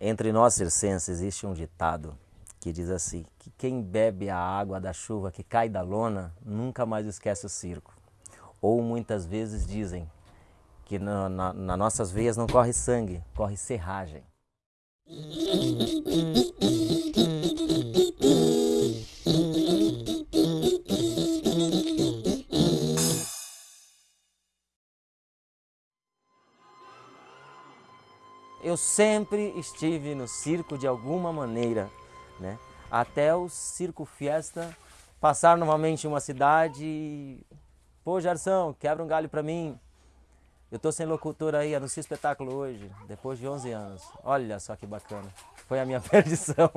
Entre nós circenses existe um ditado que diz assim, que quem bebe a água da chuva que cai da lona nunca mais esquece o circo. Ou muitas vezes dizem que na, na, nas nossas veias não corre sangue, corre serragem. Eu sempre estive no circo de alguma maneira, né? até o Circo Fiesta passar novamente uma cidade e... Pô, Jarção, quebra um galho para mim. Eu tô sem locutor aí, anuncio espetáculo hoje, depois de 11 anos. Olha só que bacana. Foi a minha perdição.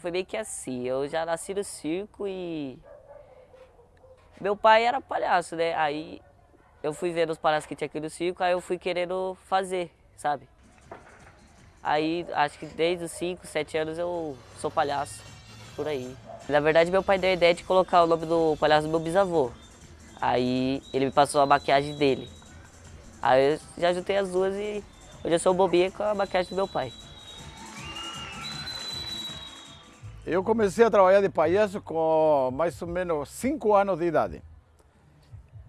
Foi meio que assim, eu já nasci no circo e... Meu pai era palhaço, né? Aí eu fui vendo os palhaços que tinha aqui no circo, aí eu fui querendo fazer, sabe? Aí acho que desde os 5, 7 anos eu sou palhaço, por aí. Na verdade meu pai deu a ideia de colocar o nome do palhaço do meu bisavô. Aí ele me passou a maquiagem dele. Aí eu já juntei as duas e hoje eu sou bobinha com a maquiagem do meu pai. Eu comecei a trabalhar de palhaço com mais ou menos 5 anos de idade.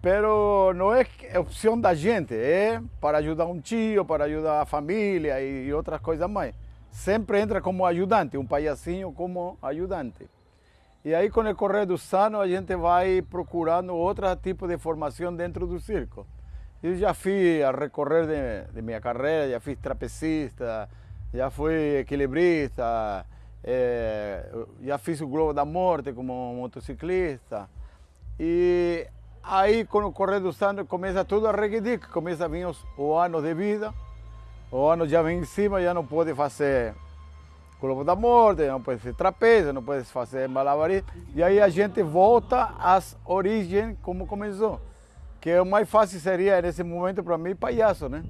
Pero não é opção da gente, é para ajudar um tio, para ajudar a família e outras coisas mais. Sempre entra como ajudante, um palhacinho como ajudante. E aí, com o correr dos anos, a gente vai procurando outro tipo de formação dentro do circo. Eu já fiz a recorrer de, de minha carreira, já fiz trapecista, já fui equilibrista, é, já fiz o Globo da Morte como motociclista. Aí, com o correr dos anos, começa tudo a regredir, começa a vir os, o ano de vida, o ano já vem em cima, já não pode fazer Globo da Morte, não pode fazer trapézio, não pode fazer malabarismo. E aí a gente volta às origens como começou. Que o mais fácil seria, nesse momento, para mim, palhaço, né?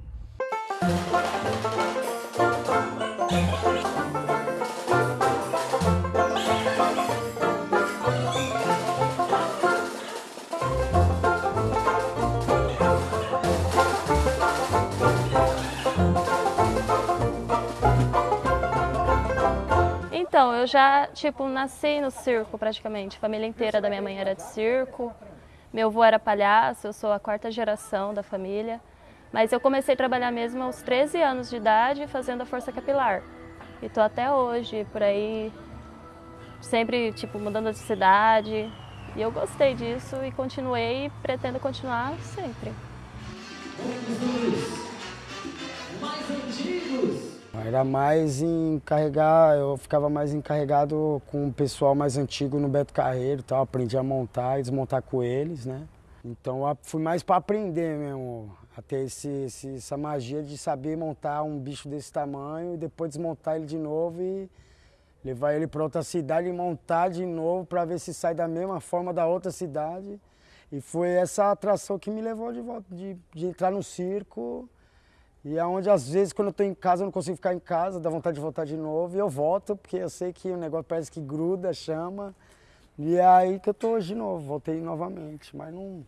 Já, tipo, nasci no circo praticamente. A família inteira da minha mãe era de circo. Meu avô era palhaço, eu sou a quarta geração da família. Mas eu comecei a trabalhar mesmo aos 13 anos de idade, fazendo a força capilar. E tô até hoje por aí, sempre, tipo, mudando de cidade. E eu gostei disso e continuei e pretendo continuar sempre. mais antigos. Era mais encarregar, eu ficava mais encarregado com o pessoal mais antigo no Beto Carreiro, tal, aprendi a montar e desmontar com eles, né? Então fui mais para aprender mesmo, a ter esse, esse, essa magia de saber montar um bicho desse tamanho e depois desmontar ele de novo e levar ele para outra cidade e montar de novo para ver se sai da mesma forma da outra cidade. E foi essa atração que me levou de volta, de, de entrar no circo e é onde, às vezes, quando eu estou em casa, eu não consigo ficar em casa, dá vontade de voltar de novo, e eu volto, porque eu sei que o negócio parece que gruda, chama. E é aí que eu estou hoje de novo, voltei novamente, mas não...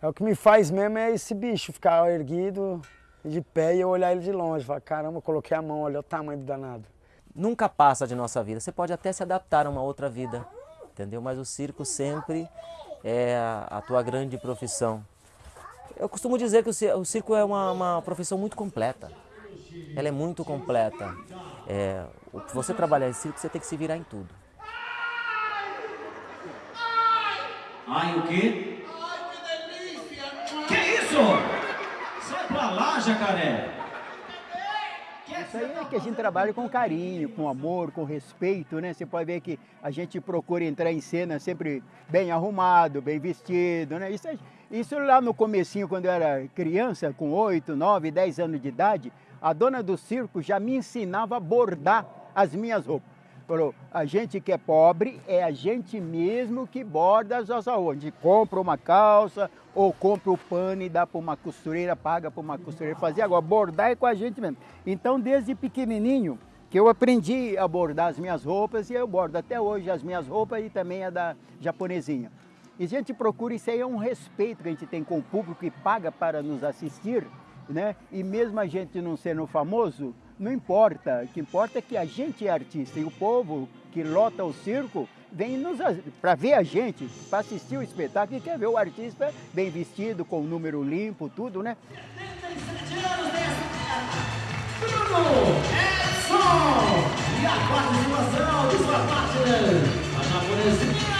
É o que me faz mesmo é esse bicho, ficar erguido, de pé e eu olhar ele de longe, falar, caramba, coloquei a mão, olha o tamanho do danado. Nunca passa de nossa vida, você pode até se adaptar a uma outra vida, entendeu? Mas o circo sempre é a tua grande profissão. Eu costumo dizer que o circo é uma, uma profissão muito completa. Ela é muito completa. É, você trabalhar em circo, você tem que se virar em tudo. Ai, o quê? Ai, que delícia! Que isso? Sai pra lá, jacaré! Isso aí é que a gente trabalha com carinho, com amor, com respeito, né? Você pode ver que a gente procura entrar em cena sempre bem arrumado, bem vestido, né? Isso, isso lá no comecinho, quando eu era criança, com 8, 9, 10 anos de idade, a dona do circo já me ensinava a bordar as minhas roupas. Falou, a gente que é pobre é a gente mesmo que borda as nossas roupas. A gente compra uma calça ou compra o pano e dá para uma costureira, paga para uma costureira fazer. Agora, bordar é com a gente mesmo. Então, desde pequenininho, que eu aprendi a bordar as minhas roupas e eu bordo até hoje as minhas roupas e também a da japonesinha. E a gente procura, isso aí é um respeito que a gente tem com o público que paga para nos assistir né? E mesmo a gente não sendo famoso, não importa. O que importa é que a gente é artista e o povo que lota o circo vem para ver a gente, para assistir o espetáculo e quer ver o artista bem vestido, com o número limpo, tudo, né? Bruno Edson! E a participação de sua partner, a japonesinha!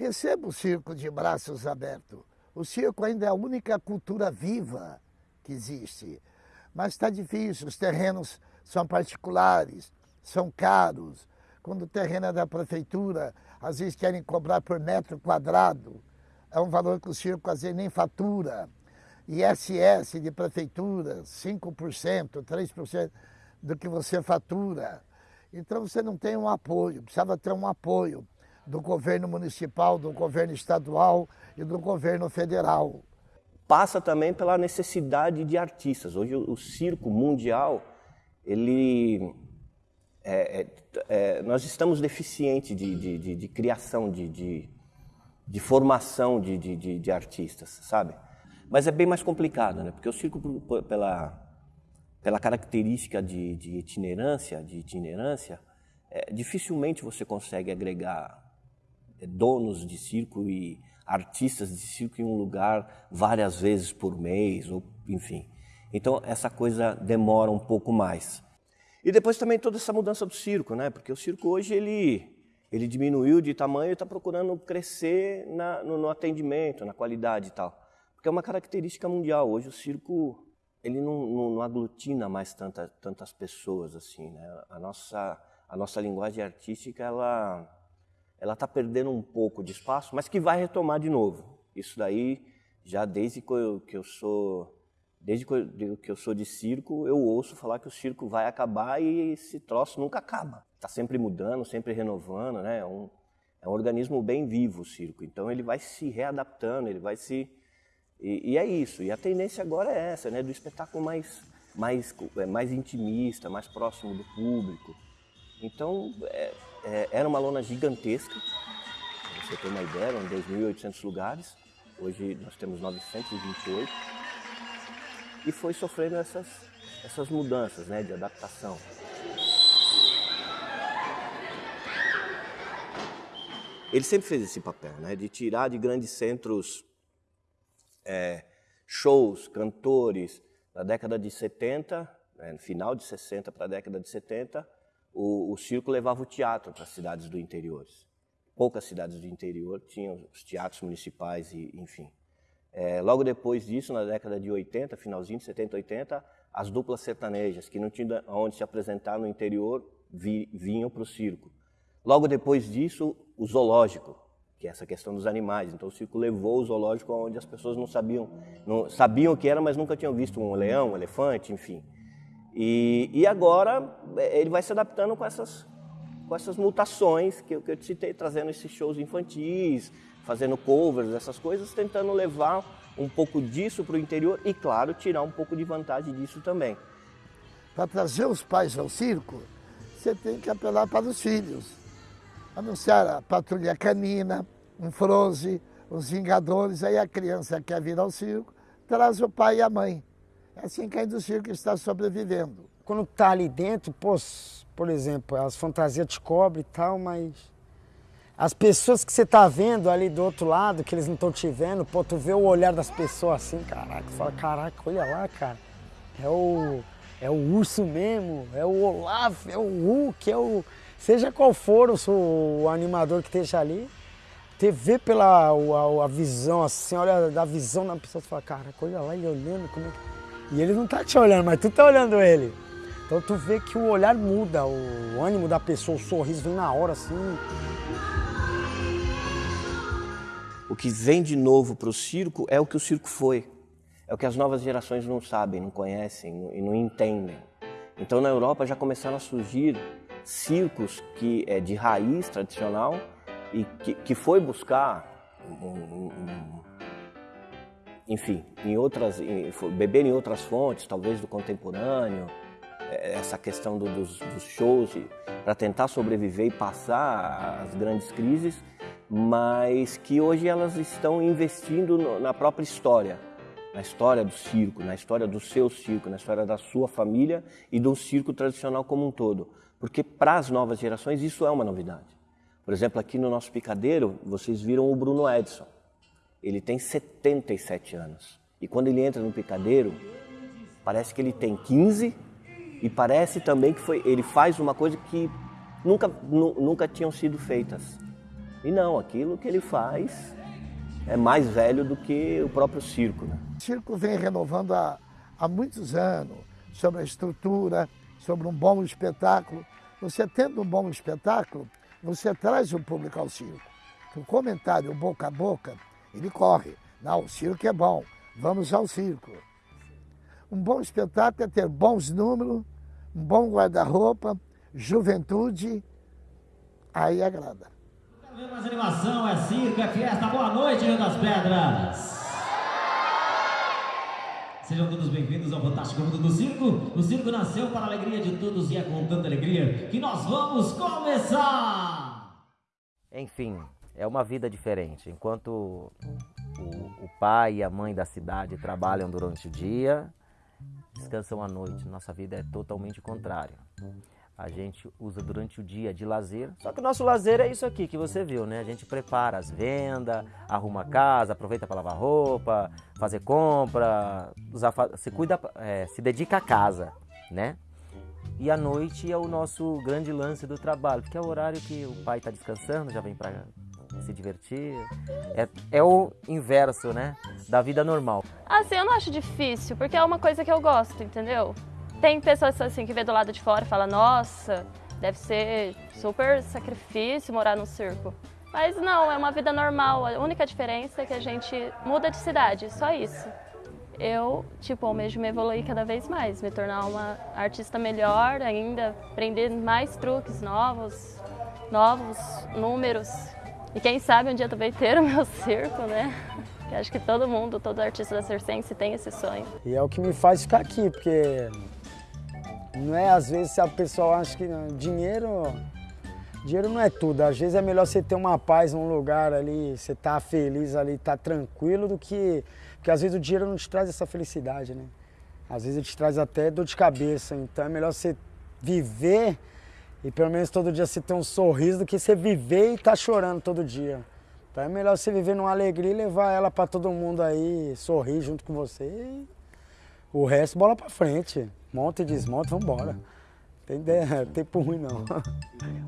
Receba o circo de braços abertos. O circo ainda é a única cultura viva que existe. Mas está difícil, os terrenos são particulares, são caros. Quando o terreno é da prefeitura, às vezes querem cobrar por metro quadrado. É um valor que o circo às vezes nem fatura. ISS de prefeitura, 5%, 3% do que você fatura. Então você não tem um apoio, precisava ter um apoio do governo municipal, do governo estadual e do governo federal. Passa também pela necessidade de artistas. Hoje o circo mundial, ele é, é, é, nós estamos deficientes de, de, de, de criação, de, formação de, artistas, sabe? Mas é bem mais complicado, né? Porque o circo, pela, pela característica de, itinerância, de itinerância, é, dificilmente você consegue agregar donos de circo e artistas de circo em um lugar várias vezes por mês, ou enfim. Então essa coisa demora um pouco mais. E depois também toda essa mudança do circo, né? Porque o circo hoje ele ele diminuiu de tamanho e está procurando crescer na, no, no, atendimento, na qualidade e tal. Porque é uma característica mundial. Hoje o circo ele não, não, não aglutina mais tanta, tantas pessoas assim, né? A nossa a nossa linguagem artística ela ela está perdendo um pouco de espaço, mas que vai retomar de novo. Isso daí já desde que eu, que eu sou Desde que eu sou de circo, eu ouço falar que o circo vai acabar e esse troço nunca acaba. Está sempre mudando, sempre renovando, né? É um, é um organismo bem vivo o circo. Então ele vai se readaptando, ele vai se... E, e, é isso. E a tendência agora é essa, né? Do espetáculo mais, mais, é, mais intimista, mais próximo do público. Então é, é, era uma lona gigantesca, pra você ter uma ideia, eram 2.800 lugares. Hoje nós temos 928 e foi sofrendo essas, essas mudanças né, de adaptação. Ele sempre fez esse papel, né, de tirar de grandes centros é, shows, cantores. Na década de 70, né, no final de 60 para a década de 70, o, o circo levava o teatro para as cidades do interior. Poucas cidades do interior tinham os teatros municipais e, enfim. É, logo depois disso, na década de 80, finalzinho de 70, 80, as duplas sertanejas, que não tinham onde se apresentar no interior, vi, vinham para o circo. Logo depois disso, o zoológico, que é essa questão dos animais. Então o circo levou o zoológico onde as pessoas não sabiam, não sabiam o que era, mas nunca tinham visto um leão, um elefante, enfim. E, e agora é, ele vai se adaptando com essas, com essas mutações que, que eu te citei, trazendo esses shows infantis, fazendo covers, essas coisas, tentando levar um pouco disso para o interior e, claro, tirar um pouco de vantagem disso também. Para trazer os pais ao circo, você tem que apelar para os filhos. Anunciar a patrulha canina, um froze, os Vingadores, aí a criança quer vir ao circo, traz o pai e a mãe. É assim que a indústria circo está sobrevivendo. Quando está ali dentro, pô, por exemplo, as fantasias te cobrem e tal, mas as pessoas que você tá vendo ali do outro lado, que eles não estão te vendo, pô, tu vê o olhar das pessoas assim, caraca, fala, caraca, olha lá, cara. É o, é o urso mesmo, é o Olaf, é o Hulk, é o. Seja qual for o, o animador que esteja ali, você vê pela a, a visão, assim, olha da visão da pessoa, você fala, caraca, olha lá ele olhando, como é que. E ele não tá te olhando, mas tu tá olhando ele. Então tu vê que o olhar muda, o ânimo da pessoa, o sorriso vem na hora assim. O que vem de novo para o circo é o que o circo foi. É o que as novas gerações não sabem, não conhecem e não entendem. Então na Europa já começaram a surgir circos que é de raiz tradicional e que, que foi buscar um, um, enfim, em outras, em, beber em outras fontes, talvez do contemporâneo, é, essa questão do, dos, dos, shows para tentar sobreviver e passar as grandes crises, mas que hoje elas estão investindo no, na própria história, na história do circo, na história do seu circo, na história da sua família e do circo tradicional como um todo. Porque para as novas gerações isso é uma novidade. Por exemplo, aqui no nosso picadeiro, vocês viram o Bruno Edson ele tem 77 anos. E quando ele entra no picadeiro, parece que ele tem 15 e parece também que foi, ele faz uma coisa que nunca, nunca tinham sido feitas. E não, aquilo que ele faz é mais velho do que o próprio circo. Né? O circo vem renovando há, há muitos anos sobre a estrutura, sobre um bom espetáculo. Você tendo um bom espetáculo, você traz o público ao circo. O comentário boca a boca ele corre. Não, o circo é bom, vamos ao circo. Um bom espetáculo é ter bons números, um bom guarda-roupa, juventude, aí agrada. Mais animação, é circo, é festa. Boa noite, Rio das Pedras. Sejam todos bem-vindos ao Fantástico Mundo do Circo. O circo nasceu para a alegria de todos e é com tanta alegria que nós vamos começar! Enfim, é uma vida diferente. Enquanto o, o, pai e a mãe da cidade trabalham durante o dia, descansam à noite. Nossa vida é totalmente contrária. A gente usa durante o dia de lazer. Só que o nosso lazer é isso aqui que você viu, né? A gente prepara as vendas, arruma a casa, aproveita para lavar roupa, fazer compra, usar, se cuida, é, se dedica à casa, né? E à noite é o nosso grande lance do trabalho, que é o horário que o pai está descansando, já vem para se divertir. É, é o inverso, né? Da vida normal. Assim, eu não acho difícil, porque é uma coisa que eu gosto, entendeu? Tem pessoas assim que vê do lado de fora e fala, nossa, deve ser super sacrifício morar no circo. Mas não, é uma vida normal. A única diferença é que a gente muda de cidade, só isso. Eu, tipo, almejo me evoluir cada vez mais, me tornar uma artista melhor ainda, aprender mais truques novos, novos números, e quem sabe um dia também ter o meu circo, né? Que acho que todo mundo, todo artista da Circense tem esse sonho. E é o que me faz ficar aqui, porque não é às vezes a pessoa acha que não, dinheiro, dinheiro não é tudo. Às vezes é melhor você ter uma paz num lugar ali, você tá feliz ali, tá tranquilo do que porque às vezes o dinheiro não te traz essa felicidade, né? Às vezes ele te traz até dor de cabeça. Então é melhor você viver e pelo menos todo dia você ter um sorriso do que você viver e tá chorando todo dia. Então é melhor você viver numa alegria e levar ela para todo mundo aí, sorrir junto com você. E o resto, bola para frente. Monta e desmonta, vamos embora. Tem tempo ruim não.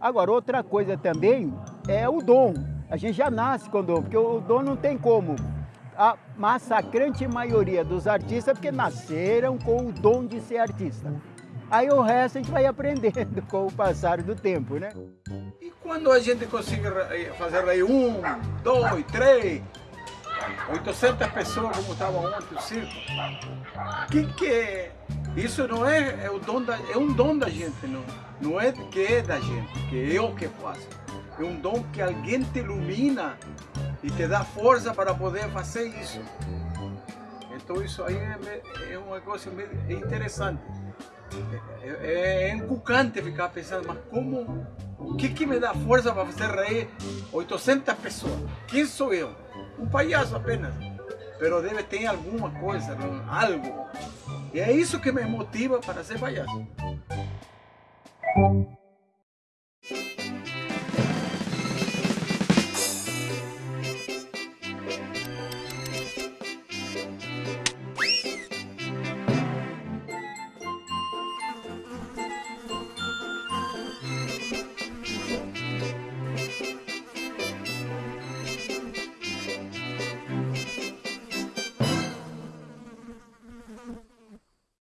Agora, outra coisa também é o dom. A gente já nasce com o dom, porque o dom não tem como. A massacrante maioria dos artistas é porque nasceram com o dom de ser artista. Aí o resto a gente vai aprendendo com o passar do tempo, né? E quando a gente consegue fazer aí um, dois, três, 800 pessoas como estava ontem o circo, que que é? Isso não é, é, o dom da, é um dom da gente, não, não é que é da gente, que é eu que faço. É um dom que alguém te ilumina e te dá força para poder fazer isso. Então isso aí é, é uma coisa interessante. É, é encucante ficar pensando, mas como, o que que me dá força para fazer rir 800 pessoas? Quem sou eu? Um palhaço apenas. Pero deve ter alguma coisa, algo. E é isso que me motiva para ser palhaço.